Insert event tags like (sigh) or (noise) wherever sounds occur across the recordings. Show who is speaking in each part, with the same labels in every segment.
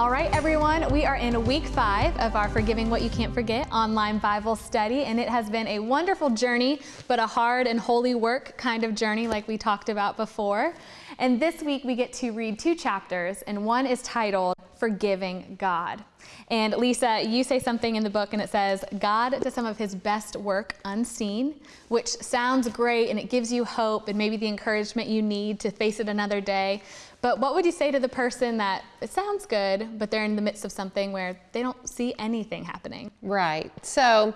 Speaker 1: All right, everyone, we are in week five of our Forgiving What You Can't Forget online Bible study, and it has been a wonderful journey, but a hard and holy work kind of journey, like we talked about before. And this week we get to read two chapters, and one is titled Forgiving God. And Lisa, you say something in the book, and it says, God does some of his best work unseen, which sounds great and it gives you hope and maybe the encouragement you need to face it another day. But what would you say to the person that it sounds good, but they're in the midst of something where they don't see anything happening?
Speaker 2: Right. So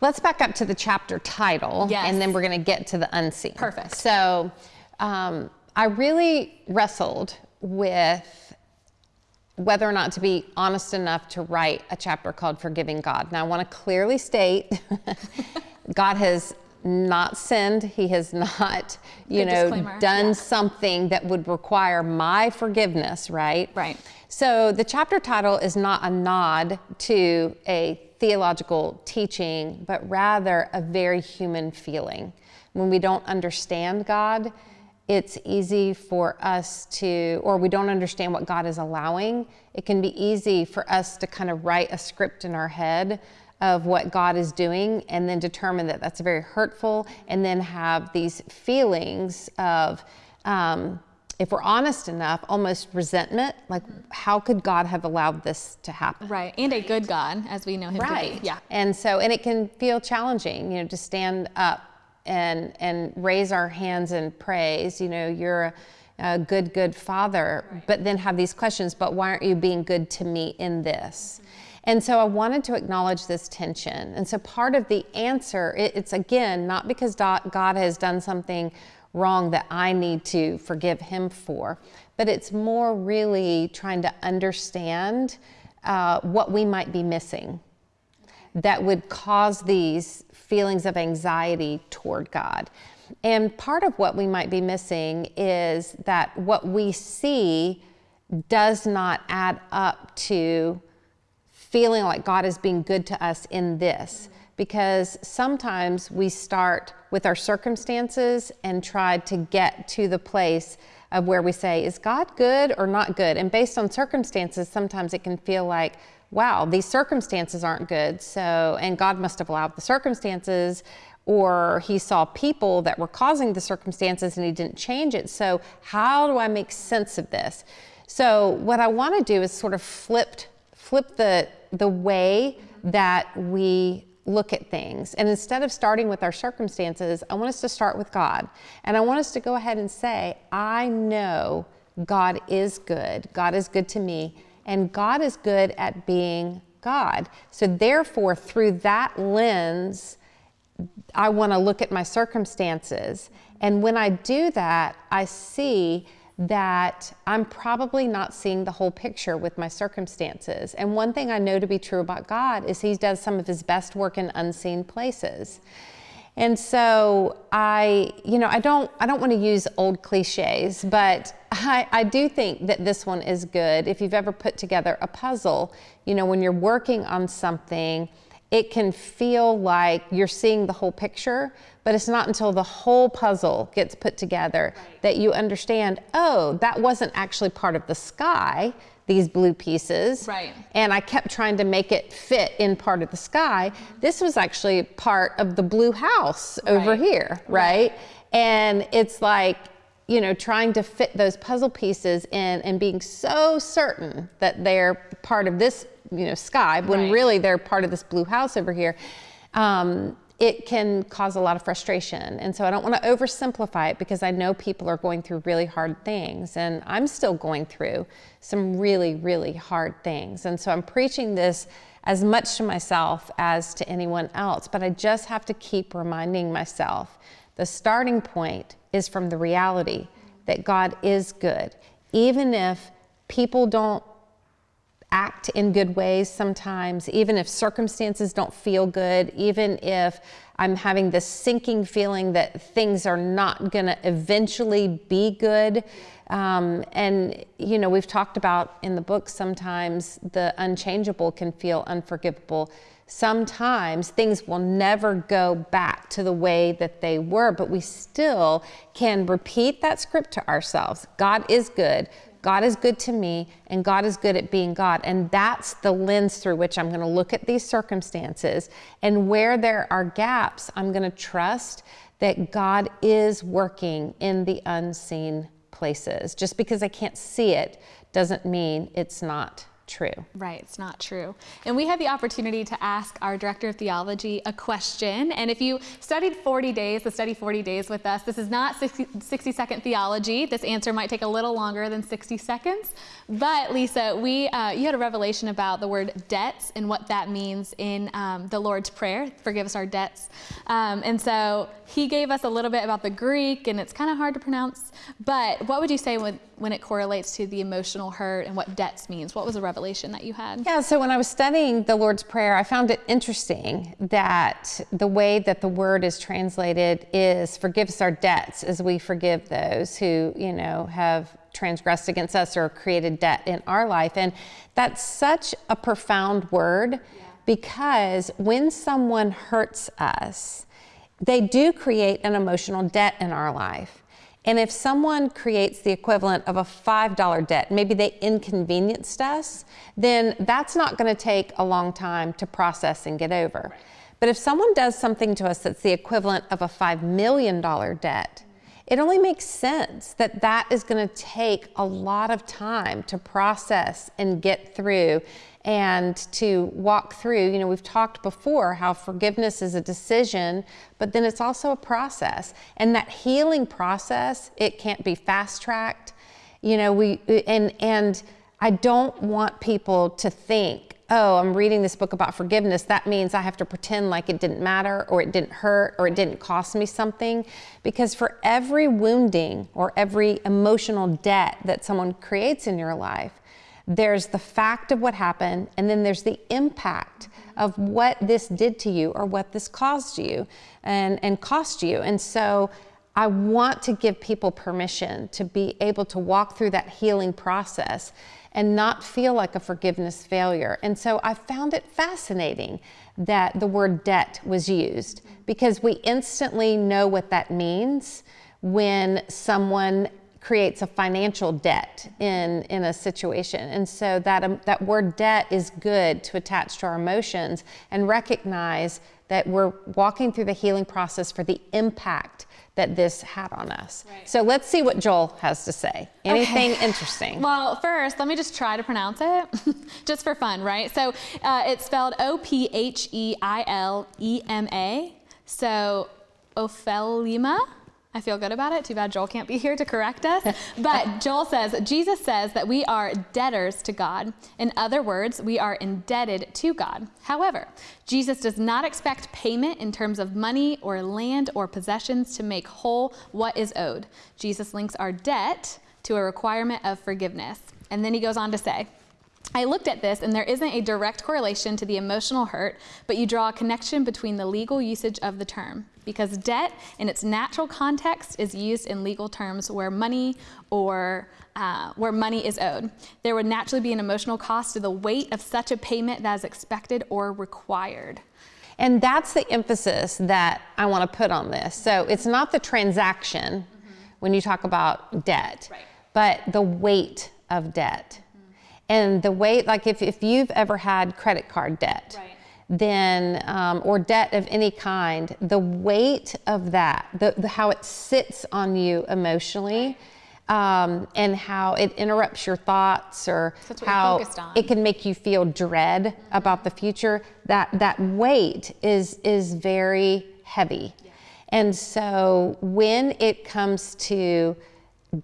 Speaker 2: let's back up to the chapter title,
Speaker 1: Yes.
Speaker 2: and then we're going to get to the unseen.
Speaker 1: Perfect.
Speaker 2: So um, I really wrestled with whether or not to be honest enough to write a chapter called Forgiving God. Now, I want to clearly state (laughs) God has not sinned. He has not, you
Speaker 1: Good
Speaker 2: know, done
Speaker 1: yeah.
Speaker 2: something that would require my forgiveness, right?
Speaker 1: Right.
Speaker 2: So the chapter title is not a nod to a theological teaching, but rather a very human feeling. When we don't understand God, it's easy for us to, or we don't understand what God is allowing, it can be easy for us to kind of write a script in our head of what God is doing and then determine that that's very hurtful and then have these feelings of, um, if we're honest enough, almost resentment. Like, how could God have allowed this to happen?
Speaker 1: Right. And a good God, as we know him to be. Yeah.
Speaker 2: And so, and it can feel challenging, you know, to stand up and and raise our hands in praise. You know, you're a, a good, good father, but then have these questions. But why aren't you being good to me in this? And so I wanted to acknowledge this tension. And so part of the answer, it, it's again not because God has done something wrong that I need to forgive Him for, but it's more really trying to understand uh, what we might be missing that would cause these feelings of anxiety toward God. And part of what we might be missing is that what we see does not add up to feeling like God is being good to us in this. Because sometimes we start with our circumstances and try to get to the place of where we say, is God good or not good? And based on circumstances, sometimes it can feel like, wow, these circumstances aren't good. So, and God must have allowed the circumstances, or He saw people that were causing the circumstances and He didn't change it. So, how do I make sense of this? So, what I want to do is sort of flipped, flip the the way that we look at things. And instead of starting with our circumstances, I want us to start with God. And I want us to go ahead and say, I know God is good. God is good to me. And God is good at being God. So, therefore, through that lens, I want to look at my circumstances. And when I do that, I see that I'm probably not seeing the whole picture with my circumstances. And one thing I know to be true about God is He does some of His best work in unseen places. And so I, you know, I don't, I don't want to use old cliches, but I, I do think that this one is good. If you've ever put together a puzzle, you know, when you're working on something, it can feel like you're seeing the whole picture, but it's not until the whole puzzle gets put together that you understand, oh, that wasn't actually part of the sky, these blue pieces.
Speaker 1: Right.
Speaker 2: And I kept trying to make it fit in part of the sky. Mm-hmm. This was actually part of the blue house over
Speaker 1: Right.
Speaker 2: here, right? And it's like, you know, trying to fit those puzzle pieces in and being so certain that they're part of this, you know, sky when
Speaker 1: Right.
Speaker 2: really they're part of this blue house over here. Um, it can cause a lot of frustration. And so I don't want to oversimplify it because I know people are going through really hard things. And I'm still going through some really, really hard things. And so I'm preaching this as much to myself as to anyone else. But I just have to keep reminding myself the starting point is from the reality that God is good. Even if people don't act in good ways sometimes, even if circumstances don't feel good, even if I'm having this sinking feeling that things are not going to eventually be good. Um, and, you know, we've talked about in the book sometimes the unchangeable can feel unforgivable. Sometimes things will never go back to the way that they were, but we still can repeat that script to ourselves God is good. God is good to me, and God is good at being God. And that's the lens through which I'm going to look at these circumstances. And where there are gaps, I'm going to trust that God is working in the unseen places. Just because I can't see it doesn't mean it's not true.
Speaker 1: Right, it's not true. And we had the opportunity to ask our director of theology a question. And if you studied 40 days, the study 40 days with us, this is not 60, 60 second theology. This answer might take a little longer than 60 seconds. But Lisa, we uh, you had a revelation about the word debts and what that means in um, the Lord's Prayer. Forgive us our debts. Um, and so he gave us a little bit about the Greek, and it's kind of hard to pronounce. But what would you say when, when it correlates to the emotional hurt and what debts means? What was a revelation that you had?
Speaker 2: Yeah, so when I was studying the Lord's Prayer, I found it interesting that the way that the word is translated is forgive us our debts as we forgive those who, you know, have transgressed against us or created debt in our life. And that's such a profound word yeah. because when someone hurts us, they do create an emotional debt in our life. And if someone creates the equivalent of a $5 debt, maybe they inconvenienced us, then that's not going to take a long time to process and get over. But if someone does something to us that's the equivalent of a $5 million debt, it only makes sense that that is going to take a lot of time to process and get through and to walk through. You know, we've talked before how forgiveness is a decision, but then it's also a process. And that healing process, it can't be fast tracked. You know, we, and, and I don't want people to think, oh, I'm reading this book about forgiveness, that means I have to pretend like it didn't matter or it didn't hurt or it didn't cost me something. Because for every wounding or every emotional debt that someone creates in your life, there's the fact of what happened, and then there's the impact of what this did to you or what this caused you and, and cost you. And so I want to give people permission to be able to walk through that healing process and not feel like a forgiveness failure. And so I found it fascinating that the word debt was used because we instantly know what that means when someone creates a financial debt in, in a situation. And so that, um, that word debt is good to attach to our emotions and recognize that we're walking through the healing process for the impact that this had on us. Right. So let's see what Joel has to say. Anything okay. interesting? (laughs)
Speaker 1: Well, first, let me just try to pronounce it, (laughs) just for fun, right? So uh, it's spelled O P H E I L E M A. So Ophelima. I feel good about it. Too bad Joel can't be here to correct us. (laughs) But Joel says, Jesus says that we are debtors to God. In other words, we are indebted to God. However, Jesus does not expect payment in terms of money or land or possessions to make whole what is owed. Jesus links our debt to a requirement of forgiveness. And then he goes on to say, I looked at this, and there isn't a direct correlation to the emotional hurt, but you draw a connection between the legal usage of the term. Because debt, in its natural context, is used in legal terms where money or uh, where money is owed. There would naturally be an emotional cost to the weight of such a payment that is expected or required.
Speaker 2: And that's the emphasis that I want to put on this. So it's not the transaction mm-hmm. when you talk about debt, right. but the weight of debt. And the way, like if, if you've ever had credit card debt, right. then, um, or debt of any kind, the weight of that, the, the how it sits on you emotionally, um, and how it interrupts your thoughts or how it can make you feel dread mm-hmm. about the future, that, that weight is, is very heavy. Yeah. And so when it comes to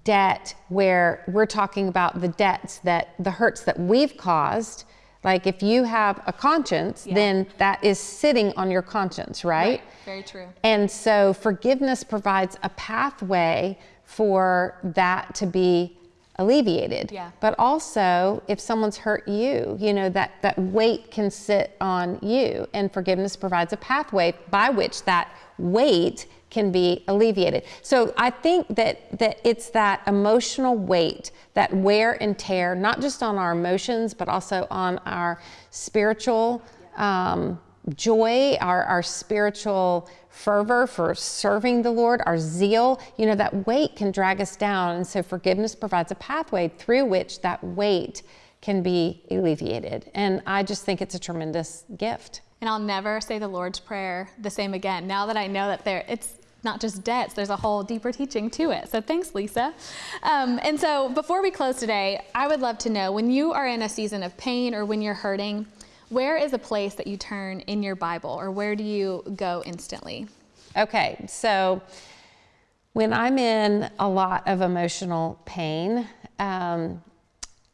Speaker 2: debt where we're talking about the debts that the hurts that we've caused. Like if you have a conscience, yeah. then that is sitting on your conscience, right? right?
Speaker 1: Very true.
Speaker 2: And so forgiveness provides a pathway for that to be alleviated.
Speaker 1: Yeah.
Speaker 2: But also, if someone's hurt you, you know, that, that weight can sit on you. And forgiveness provides a pathway by which that weight can be alleviated. So I think that, that it's that emotional weight, that wear and tear, not just on our emotions, but also on our spiritual um, joy, our, our spiritual fervor for serving the Lord, our zeal, you know, that weight can drag us down. And so forgiveness provides a pathway through which that weight can be alleviated. And I just think it's a tremendous gift.
Speaker 1: And I'll never say the Lord's Prayer the same again. Now that I know that there, it's not just debts, there's a whole deeper teaching to it. So thanks, Lisa. Um, and so before we close today, I would love to know when you are in a season of pain or when you're hurting, where is a place that you turn in your Bible or where do you go instantly?
Speaker 2: Okay, so when I'm in a lot of emotional pain, um,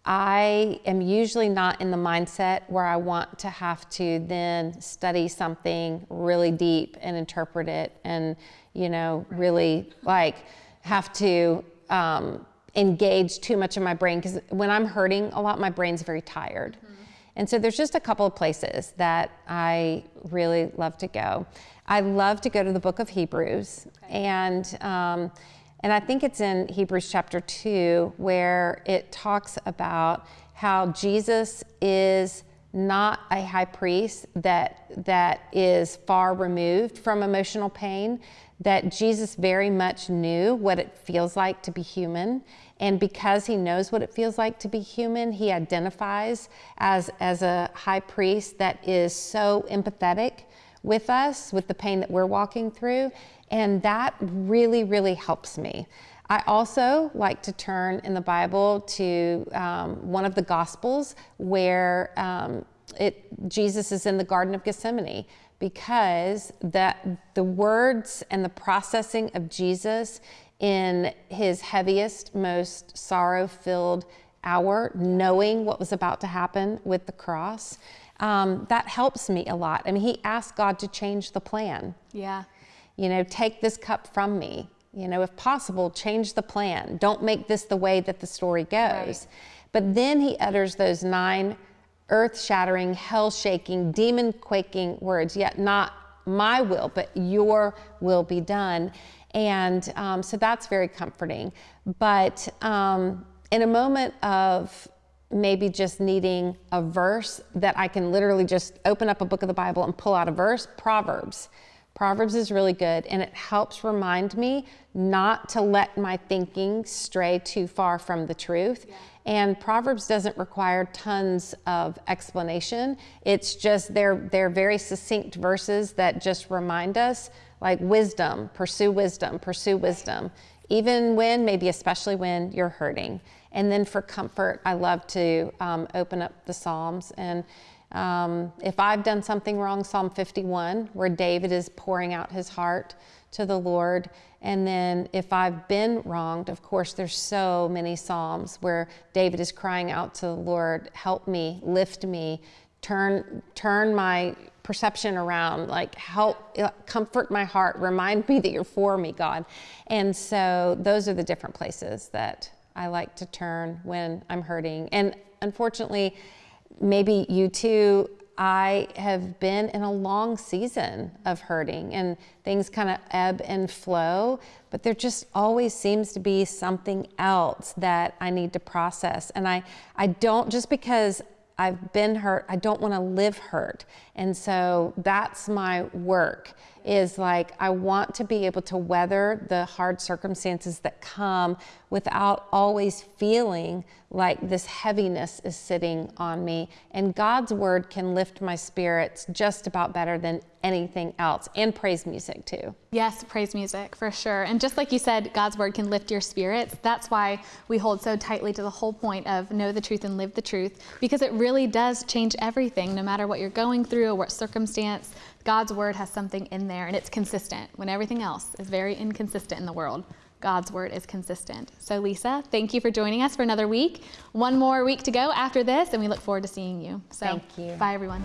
Speaker 2: I am usually not in the mindset where I want to have to then study something really deep and interpret it and, you know, really like have to um, engage too much of my brain. Because when I'm hurting a lot, my brain's very tired. Mm-hmm. And so there's just a couple of places that I really love to go. I love to go to the book of Hebrews. Okay. And, um, and I think it's in Hebrews chapter 2 where it talks about how Jesus is not a high priest that, that is far removed from emotional pain, that Jesus very much knew what it feels like to be human. And because he knows what it feels like to be human, he identifies as, as a high priest that is so empathetic with us, with the pain that we're walking through. And that really, really helps me. I also like to turn in the Bible to um, one of the Gospels where um, it, Jesus is in the Garden of Gethsemane because that the words and the processing of Jesus in his heaviest, most sorrow filled hour, knowing what was about to happen with the cross, um, that helps me a lot. I mean, he asked God to change the plan.
Speaker 1: Yeah.
Speaker 2: You know, take this cup from me. You know, if possible, change the plan. Don't make this the way that the story goes. Right. But then he utters those nine earth shattering, hell shaking, demon quaking words, yet not my will, but your will be done. And um, so that's very comforting. But um, in a moment of maybe just needing a verse that I can literally just open up a book of the Bible and pull out a verse, Proverbs. Proverbs is really good and it helps remind me not to let my thinking stray too far from the truth. Yeah. And Proverbs doesn't require tons of explanation. It's just they're they're very succinct verses that just remind us like wisdom, pursue wisdom, pursue wisdom, even when maybe especially when you're hurting. And then for comfort, I love to um, open up the Psalms and um, if I've done something wrong, Psalm 51, where David is pouring out his heart to the Lord. And then if I've been wronged, of course, there's so many Psalms where David is crying out to the Lord, help me, lift me, turn, turn my perception around, like help, uh, comfort my heart, remind me that you're for me, God. And so those are the different places that I like to turn when I'm hurting. And unfortunately, maybe you too, I have been in a long season of hurting and things kind of ebb and flow, but there just always seems to be something else that I need to process. And I, I don't, just because I've been hurt, I don't want to live hurt. And so that's my work is like I want to be able to weather the hard circumstances that come without always feeling like this heaviness is sitting on me. And God's word can lift my spirits just about better than anything else, and praise music too.
Speaker 1: Yes, praise music for sure. And just like you said, God's word can lift your spirits. That's why we hold so tightly to the whole point of know the truth and live the truth, because it really does change everything, no matter what you're going through or what circumstance. God's word has something in there and it's consistent when everything else is very inconsistent in the world. God's word is consistent. So, Lisa, thank you for joining us for another week. One more week to go after this, and we look forward to seeing you.
Speaker 2: So, thank you.
Speaker 1: Bye, everyone.